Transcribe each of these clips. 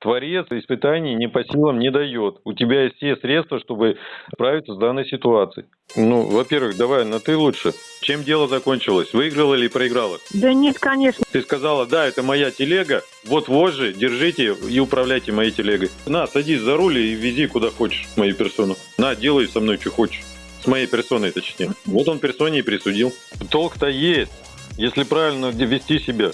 Творец испытаний не по силам не дает. У тебя есть все средства, чтобы справиться с данной ситуацией. Ну, во-первых, давай на ты лучше. Чем дело закончилось? Выиграла или проиграла? Да нет, конечно. Ты сказала, да, это моя телега, вот вожжи, держите и управляйте моей телегой. На, садись за руль и вези куда хочешь мою персону. На, делай со мной, что хочешь. С моей персоной, точнее. Вот он персоне и присудил. Толк-то есть, если правильно вести себя.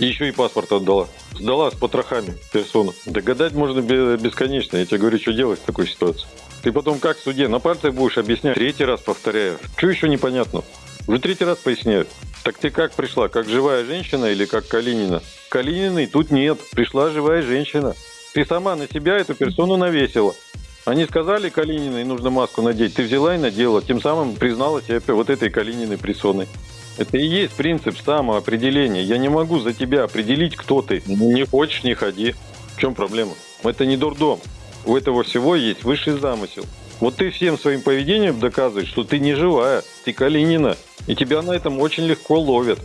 Еще и паспорт отдала. Сдала с потрохами персону. Догадать можно бесконечно. Я тебе говорю, что делать в такой ситуации. Ты потом как в суде на пальцах будешь объяснять? Третий раз повторяю. Что еще непонятно? Уже третий раз поясняю. Так ты как пришла? Как живая женщина или как Калинина? Калининой тут нет. Пришла живая женщина. Ты сама на себя эту персону навесила. Они сказали Калининой, нужно маску надеть. Ты взяла и надела. Тем самым признала себя вот этой Калининой персоной. Это и есть принцип самоопределения. Я не могу за тебя определить, кто ты. Не хочешь, не ходи. В чем проблема? Это не дурдом. У этого всего есть высший замысел. Вот ты всем своим поведением доказываешь, что ты не живая, ты Калинина. И тебя на этом очень легко ловят.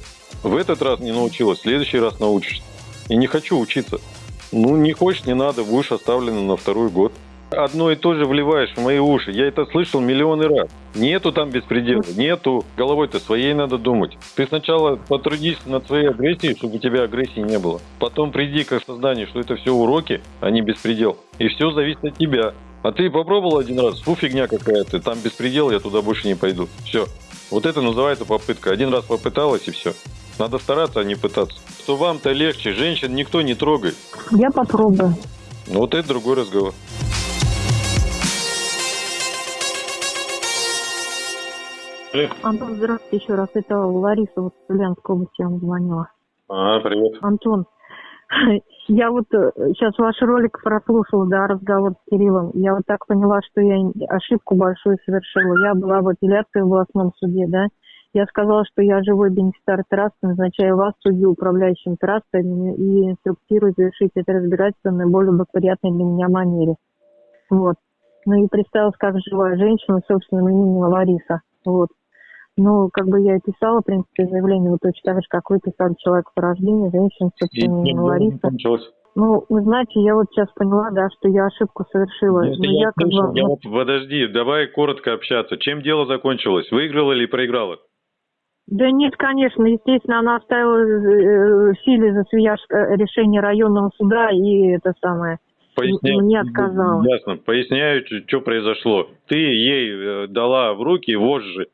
В этот раз не научилась, в следующий раз научишься. И не хочу учиться. Ну, не хочешь, не надо, будешь оставлена на второй год одно и то же вливаешь в мои уши. Я это слышал миллионы раз. Нету там беспредела, нету. Головой-то своей надо думать. Ты сначала потрудись над своей агрессией, чтобы у тебя агрессии не было. Потом приди к осознанию, что это все уроки, а не беспредел. И все зависит от тебя. А ты попробовал один раз, фу, фигня какая-то, там беспредел, я туда больше не пойду. Все. Вот это называется попытка. Один раз попыталась и все. Надо стараться, а не пытаться. Что вам-то легче, женщин никто не трогает. Я попробую. Ну вот это другой разговор. Антон, здравствуйте еще раз. Это Лариса вот с Ульяновской области вам звонила. А, привет. Антон, я вот сейчас э, ваш ролик прослушала, да, разговор с Кириллом. Я вот так поняла, что я ошибку большую совершила. Я была в апелляции в областном суде, да. Я сказала, что я живой бенефициар трассы, назначаю вас судью, управляющим трассами и инструктирую завершить это разбирательство в наиболее благоприятной для меня манере. Вот. Ну и представилась как живая женщина, собственным именем Лариса. Вот. Ну, как бы я и писала, в принципе, заявление вот точно так же, как вы писали человек по рождению, женщина, собственно, Лариса. Ну, вы знаете, я вот сейчас поняла, да, что я ошибку совершила. Если Но я, я как бы... я... Подожди, давай коротко общаться. Чем дело закончилось? Выиграла или проиграла? Да нет, конечно, естественно, она оставила э, в силе за свияж э, решение районного суда и это самое. Поясняю, не отказала. Ясно. Поясняю, что произошло. Ты ей э, дала в руки вожжи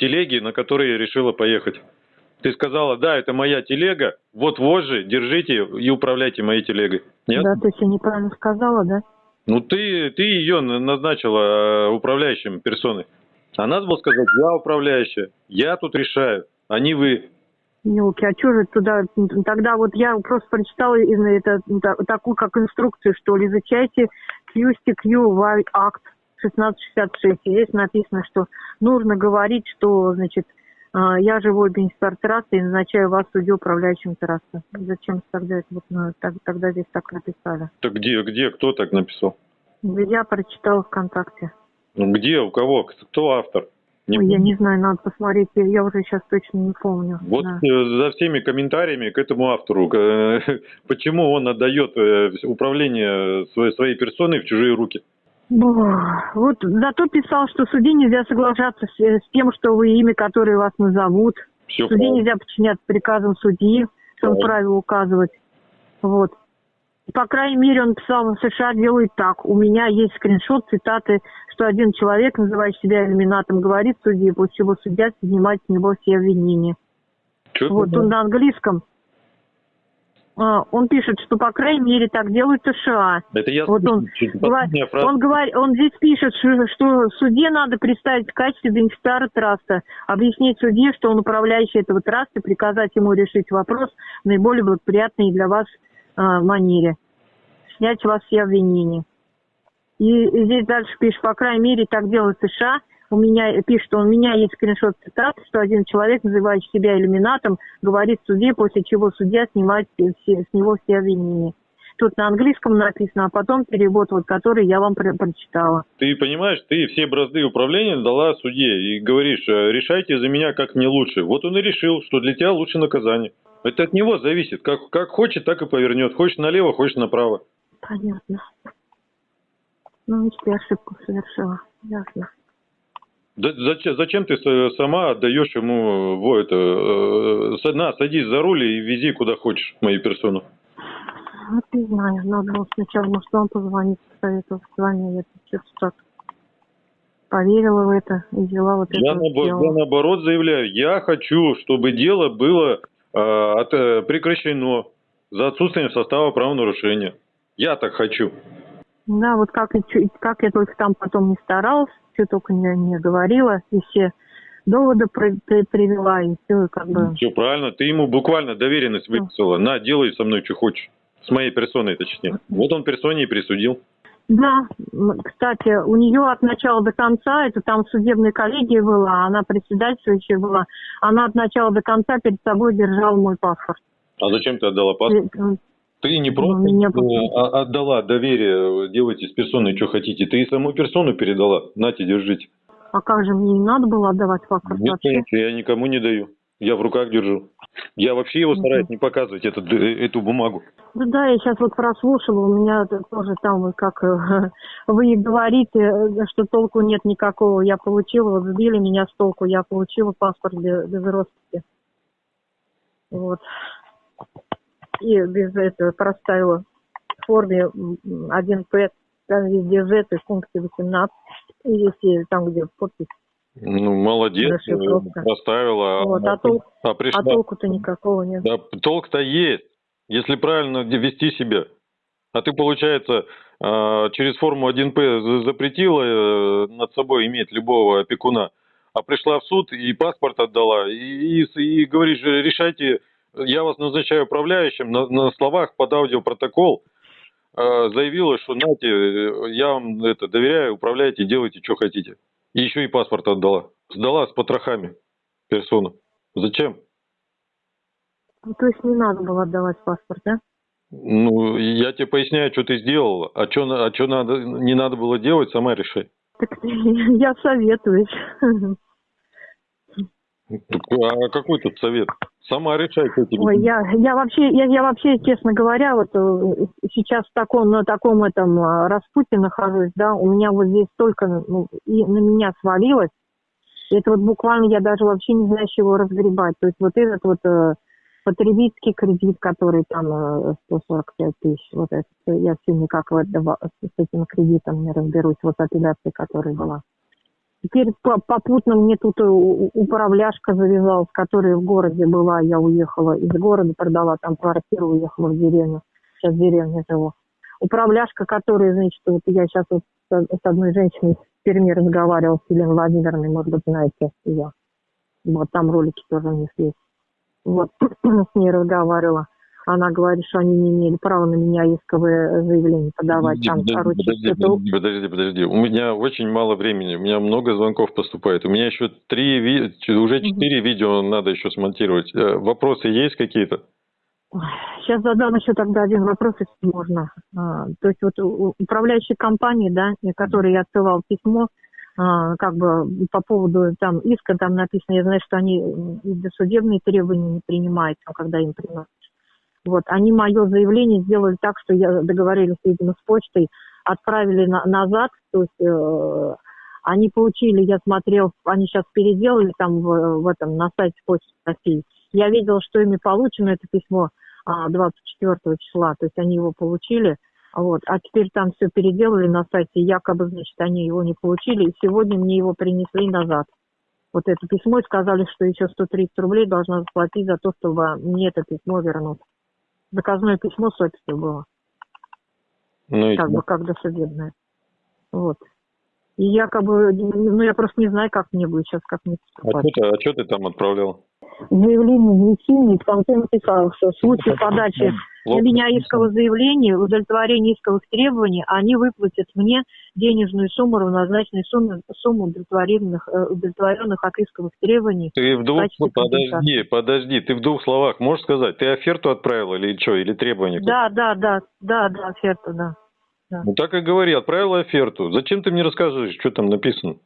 телеги, на которые решила поехать. Ты сказала, да, это моя телега, вот вожжи, держите и управляйте моей телегой. Нет? Да, то есть я неправильно сказала, да? Ну, ты, ты ее назначила э, управляющим персоной. А надо было сказать, я управляющая, я тут решаю, а не вы. Елки, а что же туда? Тогда вот я просто прочитала это, такую как инструкцию, что ли, изучайте QSTQ акт 1666. И здесь написано, что нужно говорить, что, значит, а, я живой бенефициар трассы и назначаю вас судью управляющим трассы. Зачем тогда это вот, ну, так, тогда здесь так написали? Так где, где, кто так написал? Я прочитала ВКонтакте. Ну где, у кого, кто автор? Не Ой, я не знаю, надо посмотреть, я уже сейчас точно не помню. Вот да. Э, за всеми комментариями к этому автору, почему он отдает э, управление своей, своей персоной в чужие руки? Вот зато писал, что в суде нельзя соглашаться с, с тем, что вы имя, которое вас назовут. Все суде правильно. нельзя подчиняться приказам судьи, что он правила указывать. Вот. По крайней мере, он писал, в США делает так. У меня есть скриншот, цитаты, что один человек, называющий себя иллюминатом, говорит судье, после чего судья снимает с него все обвинения. Что вот, он на английском. А, он пишет, что по крайней мере так делают США. Это я вот он, он, говорит, он здесь пишет, что, что суде надо представить в качестве бенефициара траста, объяснить судье, что он управляющий этого траста, приказать ему решить вопрос в наиболее благоприятной для вас э, манере, снять с вас все обвинения. И здесь дальше пишет, по крайней мере так делают США, у меня пишет, у меня есть скриншот цитат, что один человек, называющий себя иллюминатом, говорит суде, после чего судья снимает все, с него все обвинения. Тут на английском написано, а потом перевод, вот, который я вам про прочитала. Ты понимаешь, ты все бразды управления дала суде и говоришь, э, решайте за меня, как мне лучше. Вот он и решил, что для тебя лучше наказание. Это от него зависит. Как, как хочет, так и повернет. Хочешь налево, хочешь направо. Понятно. Ну, видите, я ошибку совершила. Ясно. Да зачем, зачем ты сама отдаешь ему во это, э, на, садись за руль и вези куда хочешь мою персону. Вот не знаю, надо было сначала, может, позвонить, посоветовать с вами, я что-то так поверила в это и взяла вот Я, это вот наобо- сделала. я наоборот заявляю, я хочу, чтобы дело было э, от- э, прекращено за отсутствием состава правонарушения. Я так хочу. Да, вот как, как я только там потом не старалась, что только не, не говорила, и все доводы при- при- привела, и все как бы... Все правильно, ты ему буквально доверенность выписала. На, делай со мной, что хочешь. С моей персоной, точнее. Вот он персоне и присудил. Да, кстати, у нее от начала до конца, это там судебная коллегия была, она председательствующая была, она от начала до конца перед собой держала мой паспорт. А зачем ты отдала паспорт? Ты не Ну, просто меня просто- а- отдала доверие, э, делайте с персоной, что хотите. Ты и саму персону передала. Нате, держите. А как же мне не надо было отдавать паспорт Нет, вообще? конечно, я никому не даю. Я в руках держу. Я вообще его Мгм. стараюсь не показывать, этот, э, эту бумагу. Да, да, я сейчас вот прослушала, у меня тоже там, как э, вы говорите, что толку нет никакого. Я получила, вот сбили меня с толку, я получила паспорт без, без росписи. Вот. И без этого проставила в форме м, 1П, там везде Z, и в пункте 18, и если там, где подпись. Ну, молодец, э, поставила. Вот, а, а тол- а А пришла. толку-то никакого нет. Да, толк-то есть, если правильно вести себя. А ты, получается, а, через форму 1П за- запретила э, над собой иметь любого опекуна, а пришла в суд и паспорт отдала, и, и, и говоришь, решайте, я вас назначаю управляющим, на, на словах под аудиопротокол э, заявила, что нате, э, я вам это доверяю, управляйте, делайте, что хотите. И еще и паспорт отдала. Сдала с потрохами персону. Зачем? Ну, То есть не надо было отдавать паспорт, да? Ну, я тебе поясняю, что ты сделала. А что а чё надо, не надо было делать, сама решай. Так я советуюсь. Так, А какой тут совет? Сама решай, что тебе. Ой, я, я вообще, я, я вообще, честно говоря, вот э, сейчас в таком, на таком этом а, распуте нахожусь, да, у меня вот здесь столько, ну, и на меня свалилось, это вот буквально я даже вообще не знаю, с чего разгребать. То есть вот этот вот э, потребительский кредит, который там э, 145 тысяч, вот это, я все никак в это, в- с этим кредитом не разберусь, вот апелляция, которая была. Теперь по- попутно мне тут э, управляшка завязалась, которая в городе была. Я уехала из города, продала там квартиру, уехала в деревню. Сейчас в деревне живу. Управляшка, которая, значит, вот я сейчас вот с одной женщиной в Перми разговаривала, с Еленой Владимировной, может быть, знаете ее. Вот там ролики тоже у них есть. Вот с ней разговаривала. Она говорит, что они не имели права на меня исковое заявление подавать. Подожди, Там, подожди, короче, подожди, что-то подожди, подожди, подожди. У меня очень мало времени, у меня много звонков поступает. У меня еще три, уже четыре видео надо еще смонтировать. Э, Вопросы есть какие-то? Сейчас задам еще тогда один вопрос, если можно. А, то есть вот у- управляющей компании, да, и которой я отсылал письмо, а, как бы по поводу там иска, там написано, я знаю, что они досудебные требования не принимают, там, когда им приносят. Вот, они мое заявление сделали так, что я договорились, видимо, с почтой, отправили на- назад, то есть э, они получили, я смотрел, они сейчас переделали там в, в этом, на сайте Почты России. Я видела, что ими получено это письмо а, 24 числа, то есть они его получили, вот, а теперь там все переделали на сайте, якобы, значит, они его не получили, и сегодня мне его принесли назад. Вот это письмо и сказали, что еще 130 рублей должна заплатить за то, чтобы мне это письмо вернуть. Заказное письмо с описью было Ну, и как бы как досудебное. Вот. И якобы, ну я просто не знаю, как мне будет сейчас, как мне а поступать. что ты, а чё ты там отправлял? Заявление внесения, в конце написал, что в случае подачи на меня искового заявления, удовлетворения исковых требований, они выплатят мне денежную сумму, равнозначную сумму, сумму удовлетворенных, э, удовлетворенных от исковых требований. Ты в двух, подожди, подожди, ты в двух словах можешь сказать, ты оферту отправил или что, или требование? Да, да, да, да, да, оферта, да. Ну так и говори, отправила оферту. Зачем ты мне рассказываешь, что там написано?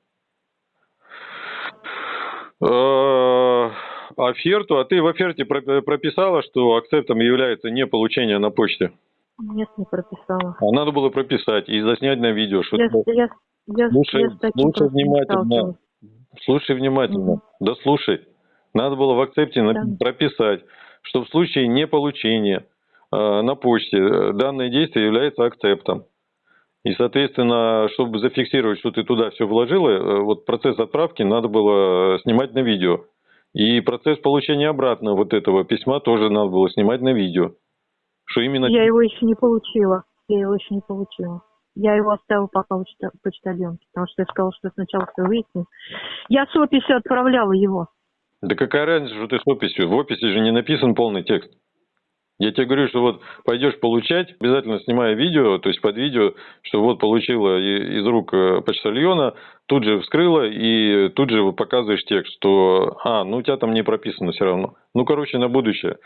Э, Оферту, а ты в оферте про- прописала, что акцептом является не получение на почте? Нет, не прописала. А надо было прописать и заснять на видео, что Я, я, я, Слушай, я слушай внимательно. Слушай внимательно. Мгм. Да слушай. Надо было в акцепте Да. прописать, что в случае неполучения э, на почте э, данное действие является акцептом. И, соответственно, чтобы зафиксировать, что ты туда все вложила, э, вот процесс отправки надо было э, снимать на видео. И процесс получения обратно вот этого письма тоже надо было снимать на видео. Что именно... Я его еще не получила. Я его еще не получила. Я его оставила пока у почта- почтальонке, потому что я сказала, что сначала все выясню. Я с описью отправляла его. Да какая разница, что ты с описью? В описи же не написан полный текст. Я тебе говорю, что вот пойдешь получать, обязательно снимая видео, то есть под видео, что вот получила из рук э, почтальона, тут же вскрыла и тут же показываешь текст, что, а, ну у тебя там не прописано все равно. Ну, короче, на будущее.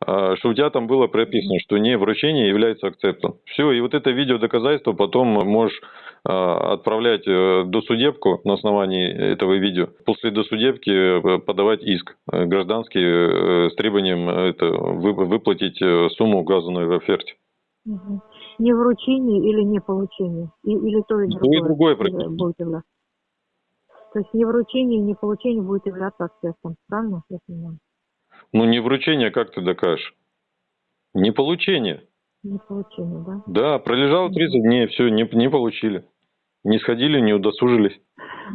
Что у тебя там было прописано, что не вручение является акцептом. Все, и вот это видео доказательство потом можешь а, отправлять э, досудебку на основании этого видео. После досудебки э, подавать иск э, гражданский с требованием это, вы- выплатить сумму, указанную в оферте. Не вручение или не получение? И- или то и И другое, и другое будет являться. То есть не вручение, не получение будет являться акцептом. Правильно я понимаю? Ну, не вручение, как ты докажешь? Не получение. Не получение, да? Да, пролежало 30 дней, все, не, не получили. Не сходили, не удосужились.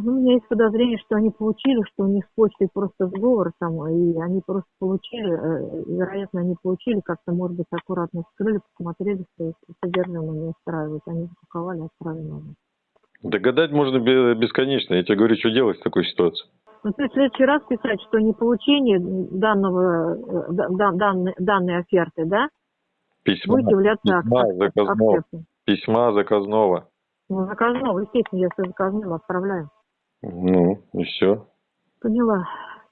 Ну, у меня есть подозрение, что они получили, что у них с почтой просто сговор там, и они просто получили, э, вероятно, они получили, как-то, может быть, аккуратно вскрыли, посмотрели, что содержимое не устраивает, они запаковали, отправили. Догадать можно бе- бесконечно. Я тебе говорю, что делать в такой ситуации. Ну, то есть в следующий раз писать, что не получение данного, э, да- да- данной, оферты, да, Письма, будет являться письма ак- заказного. акцептом. Письма заказного. Ну, заказного, естественно, я все заказным отправляю. Ну, и все. Поняла.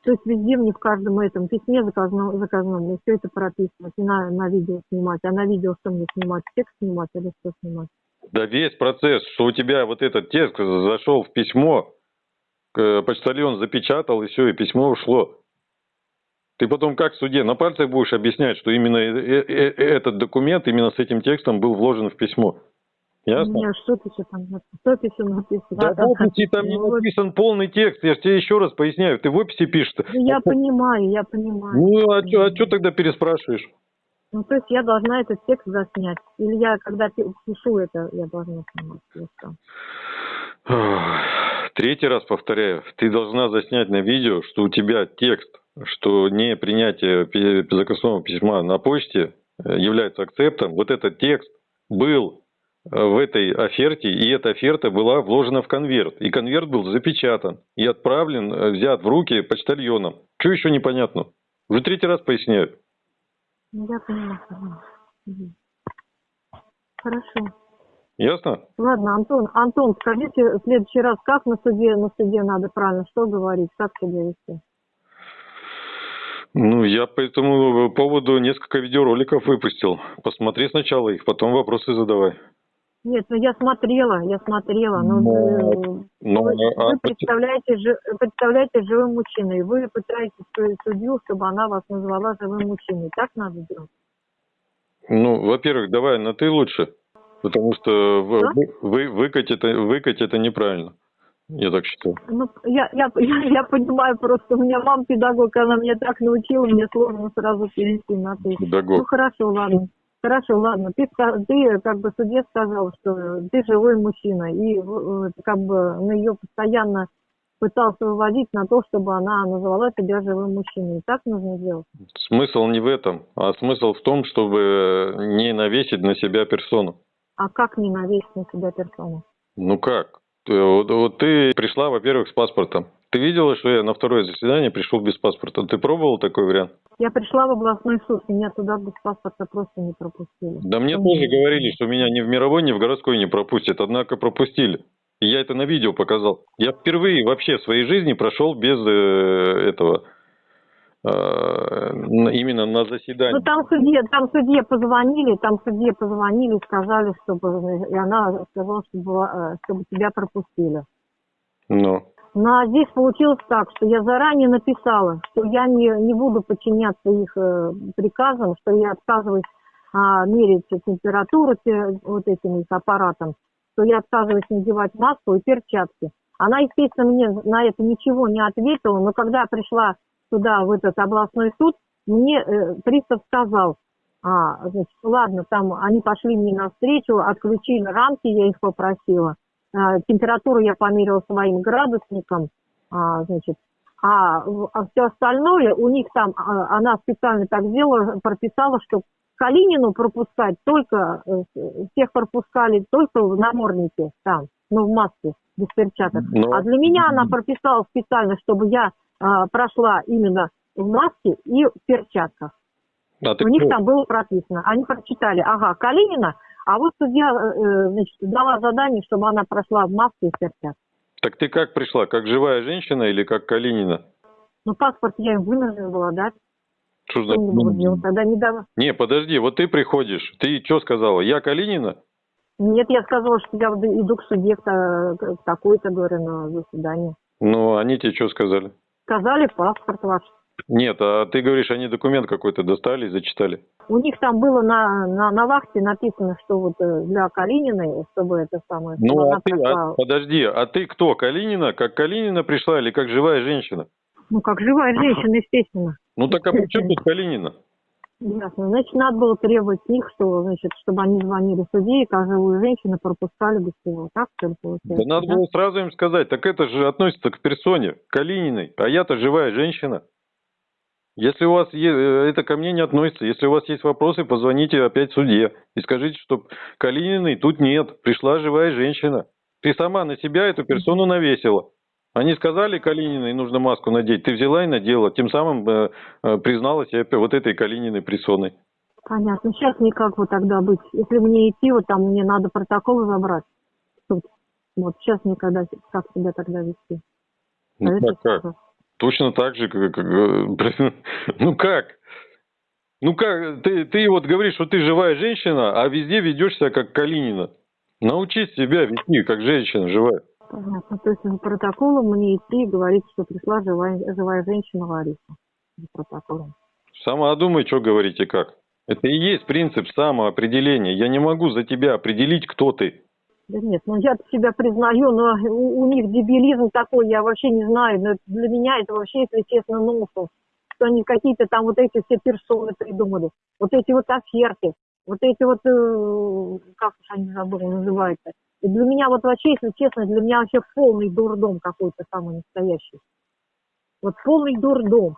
То есть везде мне в каждом этом письме заказном, заказном мне все это прописывать, и на, на видео снимать. А на видео что мне снимать? Текст снимать или что снимать? Да весь процесс, что у тебя вот этот текст зашел в письмо, почтальон запечатал, и все, и письмо ушло. Ты потом как в суде на пальцах будешь объяснять, что именно э- э- э- этот документ именно с этим текстом был вложен в письмо? Ясно? что пишу там? пишу написано? Да в описи там не написан полный текст, я же тебе еще раз поясняю, ты в описи пишешь. Ну, я понимаю, я понимаю. Ну, а что тогда переспрашиваешь? Ну, то есть я должна этот текст заснять. Или я, когда пи- пишу это, я должна снимать. Третий раз повторяю, ты должна заснять на видео, что у тебя текст, что не принятие заказного письма на почте э, является акцептом. Вот этот текст был э, в этой оферте, и эта оферта была вложена в конверт. И конверт был запечатан и отправлен, э, взят в руки почтальоном. Что еще непонятно? Уже третий раз поясняю. Ну, я поняла. Хорошо. Ясно? Ладно, Антон, Антон, скажите в следующий раз, как на суде, на суде надо правильно, что говорить, как себя вести? Ну, я по этому поводу несколько видеороликов выпустил. Посмотри сначала их, потом вопросы задавай. Нет, ну я смотрела, я смотрела, но Ну, э, Ну, вы, а- вы представляете, жи- представляете живым мужчиной, вы пытаетесь су- судью, чтобы она вас назвала живым мужчиной, так надо делать? ну, во-первых, давай на ты лучше, потому что Да? вы, вы- выкать это, выкать это неправильно. Я так считаю. Ну, я, я, я, я понимаю просто, у меня мама педагог, она меня так научила, мне сложно сразу перейти на ты. Ну Педагог. хорошо, ладно. Хорошо, ладно. Ты, ты как бы суде сказал, что ты живой мужчина, и э, как бы на ее постоянно пытался выводить на то, чтобы она называла тебя живым мужчиной. И так нужно делать. Смысл не в этом, а смысл в том, чтобы не навесить на себя персону. А как не навесить на себя персону? Ну как? Ты- Вот, вот ты пришла, во-первых, с паспортом. Ты видела, что я на второе заседание пришел без паспорта? Ты пробовал такой вариант? Я пришла в областной суд, меня туда без паспорта просто не пропустили. Да мне Что тоже говорили, что меня ни в мировой, ни в городской не пропустят, однако пропустили. И я это на видео показал. Я впервые вообще в своей жизни прошел без э, этого, именно на заседании. Ну там судье, там судье позвонили, там судье позвонили, сказали, чтобы и она сказала, чтобы, э, чтобы тебя пропустили. Ну, Ну а здесь получилось так, что я заранее написала, что я не, не буду подчиняться их э, приказам, что я отказываюсь а, мерить температуру те- вот этим их аппаратом, то я отказываюсь надевать маску и перчатки. Она, естественно, мне на это ничего не ответила, но когда я пришла туда, в этот областной суд, мне э, пристав сказал, а, значит, ладно, там они пошли мне навстречу, отключили рамки, я их попросила. А, температуру я померила своим градусником, а, значит, а, все остальное у них там, а, она специально так сделала, прописала, что Калинину пропускать только, э, всех пропускали только в наморднике там, ну, в маске, без перчаток. Ну, А для меня она прописала специально, чтобы я а, прошла именно в маске и в перчатках. а ты У них кто? там было прописано. Они прочитали, ага, Калинина, а вот судья, э, значит, дала задание, чтобы она прошла в маске и в перчатках. Так ты как пришла? Как живая женщина или как Калинина? Ну, паспорт я им вынуждена была дать. Что значит? Тогда недавно... Не, подожди, вот ты приходишь, ты что сказала? Я Калинина? Нет, я сказала, что я иду к судье к та- к такой-то, говорю, на заседание. Ну, они тебе что сказали? Сказали, паспорт ваш. Нет, а ты говоришь, они документ какой-то достали и зачитали. У них там было на, на, на вахте написано, что вот э, для Калининой, чтобы это самое, чтобы Ну, а ты, прошла, а- подожди, а ты кто? Калинина? Как Калинина пришла или как живая женщина? ну, как живая женщина, естественно. Ну так а при чем тут Калинина? Ясно. Значит, надо было требовать с них, что, значит, чтобы они звонили судье, и как живую женщину пропускали бы всего. Так, что ли, Да получается? надо было сразу им сказать, так это же относится к персоне, Калининой, а я-то живая женщина. Если у вас э, это ко мне не относится, если у вас есть вопросы, позвоните опять судье и скажите, что Калининой тут нет, пришла живая женщина. Ты сама на себя эту персону навесила. Они сказали Калининой нужно маску надеть, ты взяла и надела, тем самым э, э, признала себя вот этой Калининой персоной. Понятно. Сейчас никак вот тогда быть. Если мне идти, вот там мне надо протокол забрать. суд. Вот сейчас никогда как себя тогда вести. Ну А это как, как? что? Точно так же, как... как, э, ну как? Ну как? Ты, ты вот говоришь, что ты живая женщина, а везде ведешь себя как Калинина. Научись себя вести как женщина живая. Понятно. То есть за протоколом мне идти и говорить, что пришла живая, живая женщина Лариса. За протоколом. Сама думай, что говорить и как. Это и есть принцип самоопределения. Я не могу за тебя определить, кто ты. Да нет, ну я себя признаю, но у, у них дебилизм такой, я вообще не знаю. Но для меня это вообще, если честно, нонсенс. Что они какие-то там вот эти все персоны придумали. Вот эти вот оферты. Вот эти вот, э, как уж они забыли, называются. И для меня вот вообще, если честно, для меня вообще полный дурдом какой-то самый настоящий. Вот полный дурдом.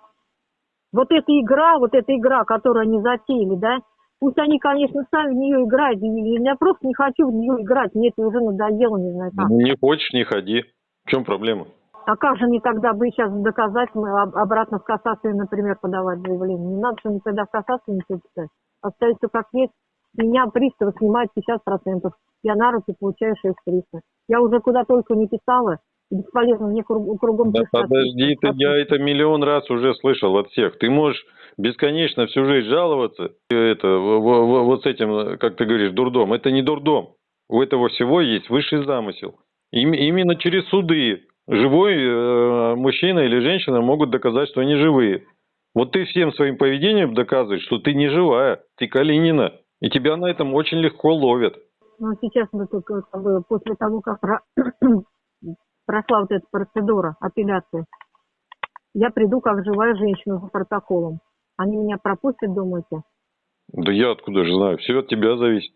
Вот эта игра, вот эта игра, которую они затеяли, да, пусть они, конечно, сами в нее играют, я просто не хочу в нее играть, мне это уже надоело, не знаю как. Ну, Не хочешь, не ходи. В чем проблема? А как же мне тогда бы сейчас доказать, мы об- обратно в кассацию, например, подавать заявление? Не надо же мне тогда в кассацию ничего писать. Оставить все как есть. Меня приставы снимают 50%. Я на руки получаю 6300. Я уже куда только не писала. Бесполезно мне круг- кругом Да подожди, ты, я это миллион раз уже слышал от всех. Ты можешь бесконечно всю жизнь жаловаться, это, вот с этим, как ты говоришь, дурдом. Это не дурдом. У этого всего есть высший замысел. Им- именно через суды живой э, мужчина или женщина могут доказать, что они живые. Вот ты всем своим поведением доказываешь, что ты не живая, ты Калинина. И тебя на этом очень легко ловят. Ну, сейчас мы только как бы, после того, как про- прошла вот эта процедура апелляции, я приду как живая женщина за протоколом. Они меня пропустят, думаете? Да я откуда же знаю? Все от тебя зависит.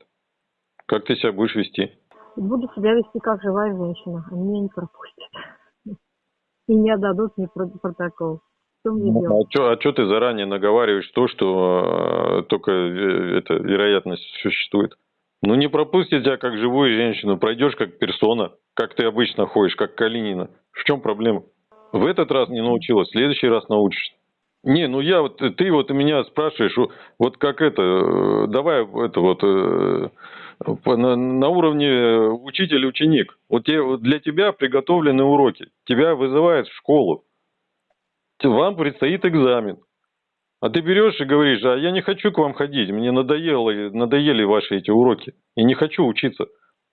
Как ты себя будешь вести? Буду себя вести как живая женщина. Они меня не пропустят. И не отдадут мне про- протокол. Что мне Ну, делать? а что ты заранее наговариваешь то, что э, только э, эта вероятность существует? Ну не пропустят тебя как живую женщину, пройдешь как персона, как ты обычно ходишь, как Калинина. В чем проблема? В этот раз не научилась, в следующий раз научишься. Не, ну я вот, ты вот меня спрашиваешь, вот как это, э, давай это вот э, на, на уровне учитель-ученик. Вот те- для тебя приготовлены уроки, тебя вызывают в школу, вам предстоит экзамен. А ты берешь и говоришь, а я не хочу к вам ходить, мне надоело, надоели ваши эти уроки, и не хочу учиться.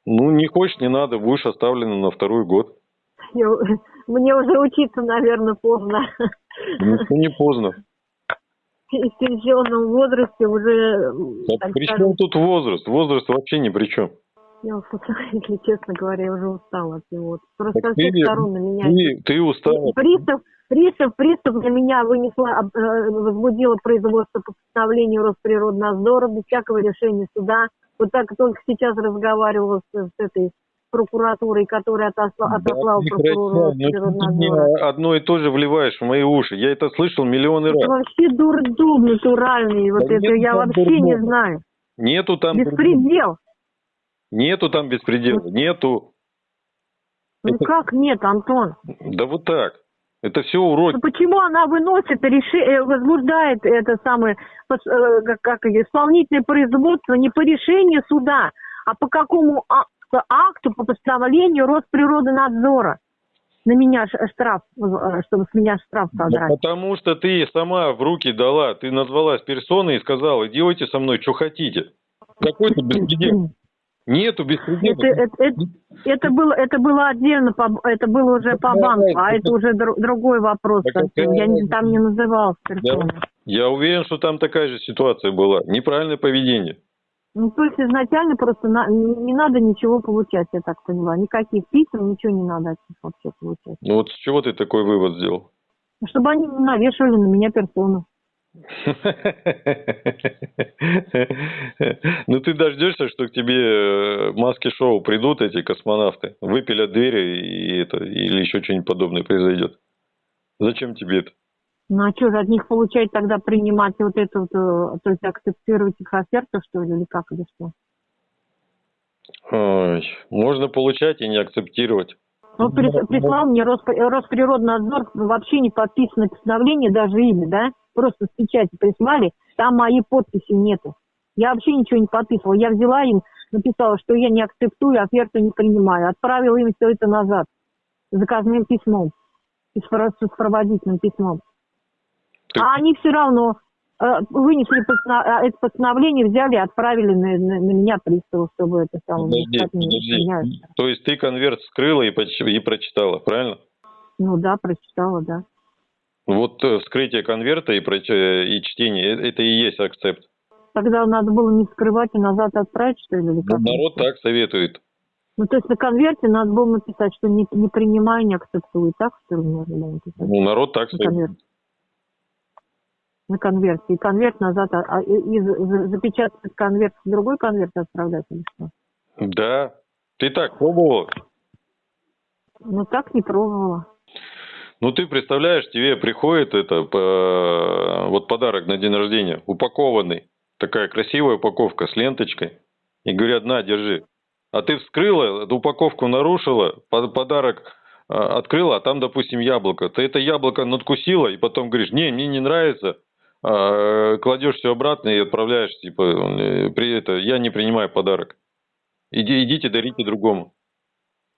Ну, не хочешь, не надо, будешь оставлена на второй год. Я- мне уже учиться, наверное, поздно. Ну, не поздно. в пенсионном возрасте уже, так при скажем, чем тут возраст? Возраст вообще ни при чем. я если честно говоря, я уже устала от него. Просто Так со всех ты- сторон на меня Ты, ты устал. Пристав, пристав, пристав на меня вынесла, э, возбудила производство по постановлению Росприроднадзора без всякого решения суда. Вот так только сейчас разговаривала с, с этой прокуратурой, которая отосла, Да отослала ну ты мне Росприроднадзора. одно и то же вливаешь в мои уши. Я это слышал миллионы Это раз. вообще дурдом натуральный, вот Да это я вообще не дурдома. знаю. Нету там Беспредел. Нету там беспредела. Нету. Ну Это- как нет, Антон? Да вот так. Это все уроки. Ну почему она выносит, реши, э, возбуждает это самое э, как, исполнительное производство не по решению суда, а по какому а- акту, по постановлению Росприроднадзора? На меня ш- штраф, э, чтобы с меня штраф Да содрать. потому что ты сама в руки дала. Ты назвалась персоной и сказала, делайте со мной, что хотите. Какой-то беспредел. Нету беспредела. Это, это, это, это было, это было отдельно, по, это было уже по Да, банку, а это- уже дру- другой вопрос. Да какая Я не- там не называлась персоной. Я уверен, что там такая же ситуация была. Неправильное поведение. Ну, то есть изначально просто на- не не надо ничего получать, я так поняла. Никаких писем, ничего не надо от них вообще получать. Ну вот с чего ты такой вывод сделал? Чтобы они навешивали на меня персону. Ну ты дождешься, что к тебе э, маски-шоу придут эти космонавты, выпилят двери и это, или еще что-нибудь подобное произойдет. Зачем тебе это? Ну, а что же от них получать тогда принимать вот это вот, э, то есть акцептировать их оферту, что ли, или как, или что? Ой, можно получать и не акцептировать. Ну, прис- прислал мне Роспри- Росприроднадзор вообще не подписанное постановление, даже имя, да? Просто с печати прислали, там моей подписи нету. Я вообще ничего не подписывала. Я взяла им, написала, что я не акцептую, оферту не принимаю. Отправила им все это назад заказным письмом, с сопроводительным письмом. Так- А они все равно э, вынесли постанов- а, это постановление, взяли и отправили на, на- на меня приставу, чтобы это самое... Подожди, подожди. То есть ты конверт скрыла и, и прочитала, правильно? Ну да, прочитала, да. Вот э, вскрытие конверта и, э, и чтение, э, это и есть акцепт. Тогда надо было не скрывать и назад отправить, что ли, как? Народ так советует. Ну, то есть на конверте надо было написать, что не, не принимаю, не акцептую. Так, что ли, можно было написать? Ну, народ так На советует. На конверте. И конверт назад, а, а- и, и за- за- запечатать конверт в другой конверт отправлять или что? Да. Ты так пробовала? Ну, так не пробовала. Ну, ты представляешь, тебе приходит это, по- вот подарок на день рождения, упакованный. Такая красивая упаковка с ленточкой. И говорят, на, держи. А ты вскрыла, упаковку нарушила, по- подарок а, открыла, а там, допустим, яблоко. Ты это яблоко надкусила и потом говоришь, не, мне не нравится, а, кладешь все обратно и отправляешь, типа, э, при это, я не принимаю подарок. Иди, идите, дарите другому.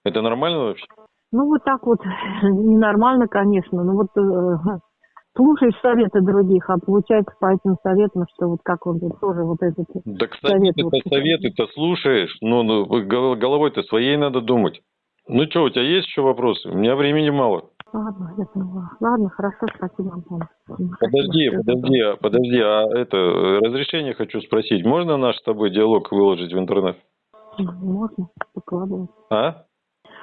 Это нормально вообще? Ну, вот так вот, ненормально, конечно. Ну, вот э, слушаешь советы других, а получается по этим советам, что вот как он тут тоже вот этот... Да, кстати, Совет вот -то советы-то слушаешь, но ну, гол- головой-то своей надо думать. Ну что, у тебя есть еще вопросы? У меня времени мало. Ладно, я поняла. Ладно, хорошо, спасибо, Антон. Подожди, Спасибо. подожди, а- подожди, а это, э, разрешение хочу спросить. Можно наш с тобой диалог выложить в интернет? Можно, выкладывать. А?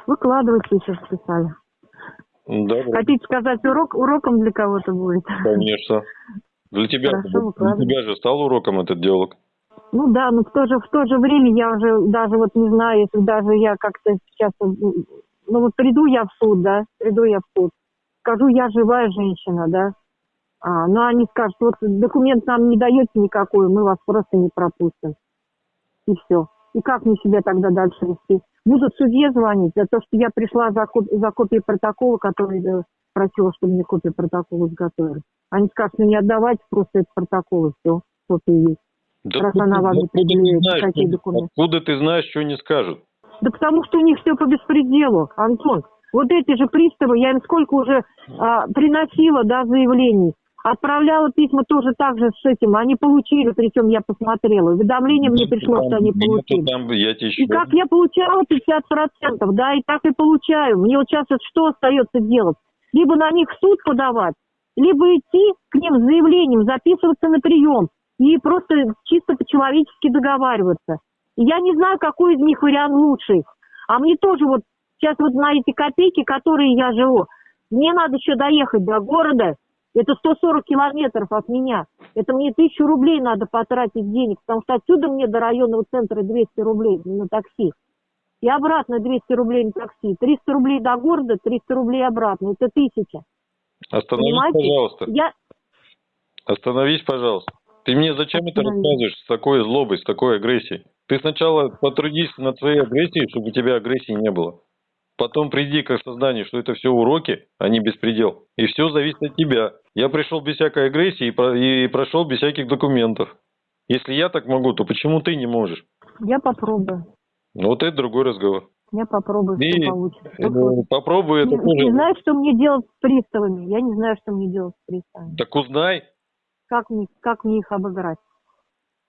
Выкладывайте, еще списали. Да, Хотите сказать, урок уроком для кого-то будет? конечно. Для тебя, Хорошо, для тебя же стал уроком этот диалог. Ну да, но в то же, в то же время я уже даже вот не знаю, если даже я как-то сейчас, м, ну вот приду я в суд, да, приду я в суд, скажу, я живая женщина, да, а, но они скажут, вот документ нам не даете никакой, мы вас просто не пропустим. И все. И как мне себя тогда дальше вести? Будут судье звонить за то, что я пришла за, за копией протокола, который э, просила, чтобы мне копию протокола изготовили. Они скажут, ну не отдавайте просто этот протокол, и все, копия есть. Да Раз она вам не предъявит, знаешь, какие что- документы? Откуда ты знаешь, что не скажут? Да потому что у них все по беспределу, Антон. Вот эти же приставы, я им сколько уже а, приносила, да, заявлений. Отправляла письма тоже так же с этим. Они получили, причем я посмотрела. Уведомление мне пришло, Там что они получили. там, я тебе И еще как я получала 50%, да, и так и получаю. Мне вот сейчас что остается делать? Либо на них суд подавать, либо идти к ним с заявлением, записываться на прием и просто чисто по-человечески договариваться. Я не знаю, какой из них вариант лучший. А мне тоже вот сейчас вот на эти копейки, которые я живу, мне надо еще доехать до города. Это 140 километров от меня. Это мне тысячу рублей надо потратить денег, потому что отсюда мне до районного центра 200 рублей на такси. И обратно 200 рублей на такси. 300 рублей до города, 300 рублей обратно. Это тысяча. Остановись, Понимаете? пожалуйста. Я, Остановись, пожалуйста. Ты мне зачем это рассказываешь с такой злобой, с такой агрессией? Ты сначала потрудись над своей агрессией, чтобы у тебя агрессии не было. Потом приди к осознанию, что это все уроки, а не беспредел. И все зависит от тебя. Я пришел без всякой агрессии и, про- и прошел без всяких документов. Если я так могу, то почему ты не можешь? я попробую. Ну, Вот это другой разговор. Я попробую, И, что получится. Э, Попробуй это Не, не тоже. знаю, что мне делать с приставами. Я не знаю, что мне делать с приставами. Так узнай, Как мне, как мне их обыграть?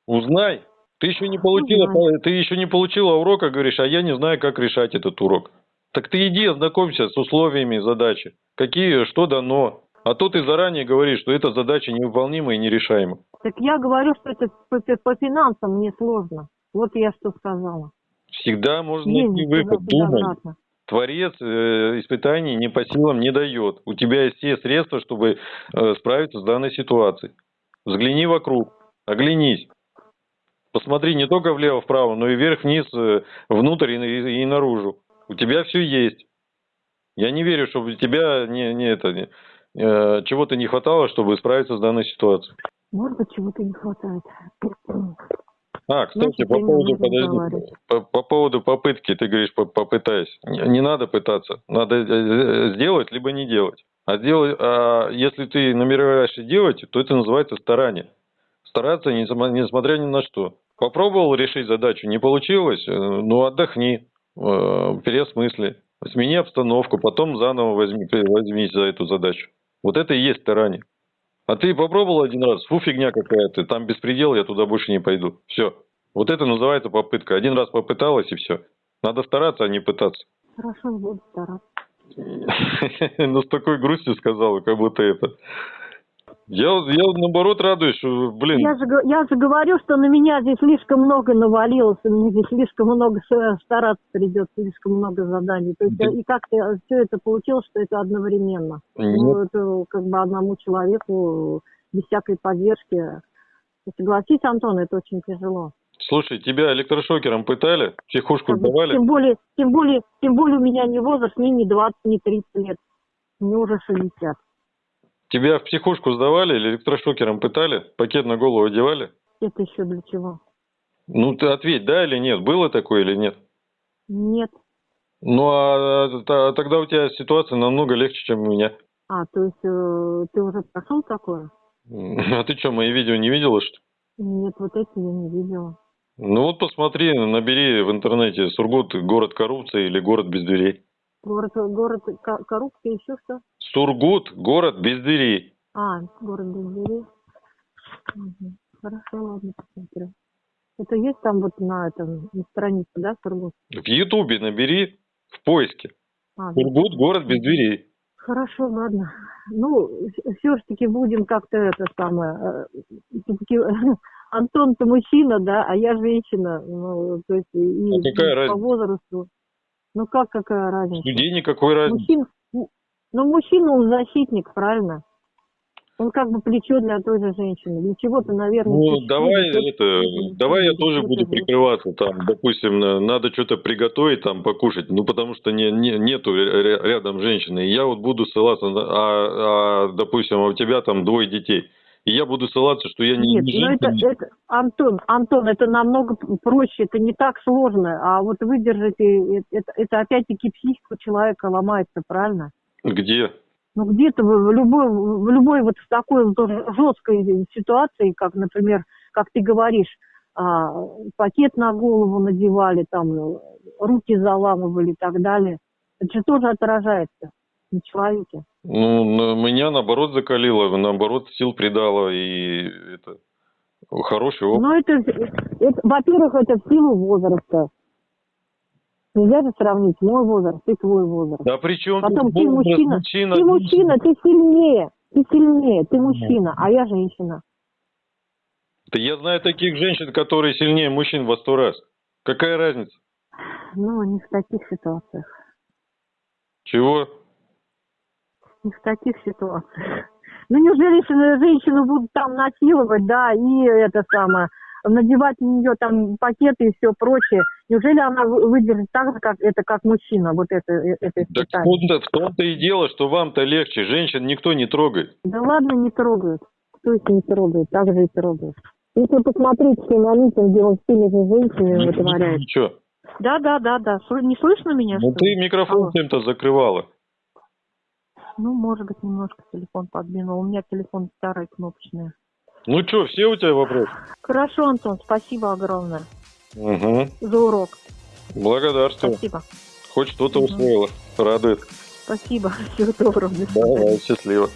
узнай. Ты еще не получила, Узнай. ты еще не получила урока, говоришь, а я не знаю, как решать этот урок. Так ты иди ознакомься с условиями задачи. Какие, что дано. А то ты заранее говоришь, что эта задача невыполнима и нерешаема. Так я говорю, что это по, по- финансам мне сложно. Вот я что сказала. Всегда можно найти Ездить выход. Думай. обратно. Творец э, испытаний не по силам не дает. У тебя есть все средства, чтобы э, справиться с данной ситуацией. Взгляни вокруг, оглянись. Посмотри не только влево-вправо, но и вверх-вниз, э, внутрь и, и- и наружу. У тебя все есть. Я не верю, чтобы у тебя не, не это, не, чего-то не хватало, чтобы справиться с данной ситуацией. Может быть, чего-то не хватает. А, кстати, по поводу, подожди, по, по поводу попытки, ты говоришь, по- попытайся. Не, не надо пытаться, надо э, сделать, либо не делать. А, делай, а если ты намереваешься делать, то это называется старание. Стараться, несмотря ни на что. Попробовал решить задачу, не получилось, э, ну отдохни, э, переосмысли, смени обстановку, потом заново возьми, возьмись за эту задачу. Вот это и есть старание. А ты попробовал один раз, фу, фигня какая-то, там беспредел, я туда больше не пойду. Все. Вот это называется попытка. Один раз попыталась и все. Надо стараться, а не пытаться. Хорошо, буду стараться. Ну, с такой грустью сказала, как будто это. Я, я наоборот радуюсь, что, блин, Я же, я же говорю, что на меня здесь слишком много навалилось, и мне здесь слишком много стараться придется, слишком много заданий. То есть Да. и как-то все это получилось, что это одновременно. нет, Ну, это как бы одному человеку без всякой поддержки. Согласись, Антон, это очень тяжело. слушай, тебя электрошокером пытали, психушку Как бы, сдавали? тем более, тем более, тем более у меня не возраст, мне не 20, не 30 лет. Мне уже 60. Тебя в психушку сдавали или электрошокером пытали? Пакет на голову одевали? Это еще для чего? Ну, ты ответь, да или нет? Было такое или нет? Нет. Ну, а, т- тогда у тебя ситуация намного легче, чем у меня. А, то есть э, ты уже прошел такое? А ты что, мои видео не видела, что? Нет, вот эти я не видела. Ну вот посмотри, набери в интернете Сургут город коррупции или город без дверей. Город, город ко- коррупция, еще что? Сургут город без дверей. А, город без дверей. Мгм. Хорошо, ладно, посмотрю. Это есть там вот на этом, на странице, да, Сургут? В Ютубе набери в поиске. А, да. Сургут город без дверей. Хорошо, ладно. Ну, все ж таки будем как-то это самое. Все-таки Антон-то мужчина, да, а я женщина. Ну, то есть и, А по возрасту. Ну как какая разница? Людей никакой разницы. Мужчина, ну мужчина он защитник, правильно? Он как бы плечо для той же женщины. Для чего-то, наверное. Ну, давай тот- это, давай я тоже буду прикрываться там, допустим, на- надо что-то приготовить там, покушать, ну потому что не, не- нету ря- рядом женщины, и я вот буду ссылаться, а, а, допустим, а у тебя там двое детей, и я буду ссылаться, что я не, Нет, не ну это, это, Антон, Антон, это намного проще, это не так сложно, а вот выдержать, э, это, это опять-таки психика человека ломается, правильно? Где? Ну где-то в любой, в любой вот в такой вот жесткой ситуации, как, например, как ты говоришь, а, пакет на голову надевали, там э, руки заламывали и так далее, это же тоже отражается на человеке. Ну, на- меня наоборот закалило, наоборот сил придало, и это хороший опыт. Но это, это, во-первых, это в силу возраста. Нельзя же сравнить мой возраст и твой возраст. Да при чем Потом ты возраст? мужчина, мужчина, ты мужчина, ты сильнее. Ты сильнее, ты мужчина, а я женщина. Да я знаю таких женщин, которые сильнее мужчин во сто раз. Какая разница? Ну, не в таких ситуациях. Чего? Не в таких ситуациях. Ну, неужели женщины, женщину будут там насиловать, да, и это самое, надевать на нее там пакеты и все прочее. Неужели она вы- выдержит так же, как это, как мужчина, вот это, э, это Так в испытание? том-то, в том-то и дело, что вам-то легче. Женщин никто не трогает. Да ладно, не трогают. Кто их не трогает? Так же и трогают. Если посмотреть все на митинге, он с теми же женщинами вытворяет. Ничего. Да, да, да, да. Не слышно меня, Ну ты микрофон чем-то закрывала. Ну, может быть, немножко телефон подвинул. У меня телефон старый, кнопочный. Ну что, все у тебя вопросы? Хорошо, Антон, спасибо огромное Угу. за урок. Благодарствую. Спасибо. Хоть что-то Мгм. усвоила. Радует. Спасибо. Всего доброго. Давай, счастливо.